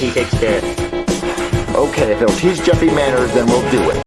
he takes care. Okay, if it'll teach Jeffy manners, then we'll do it.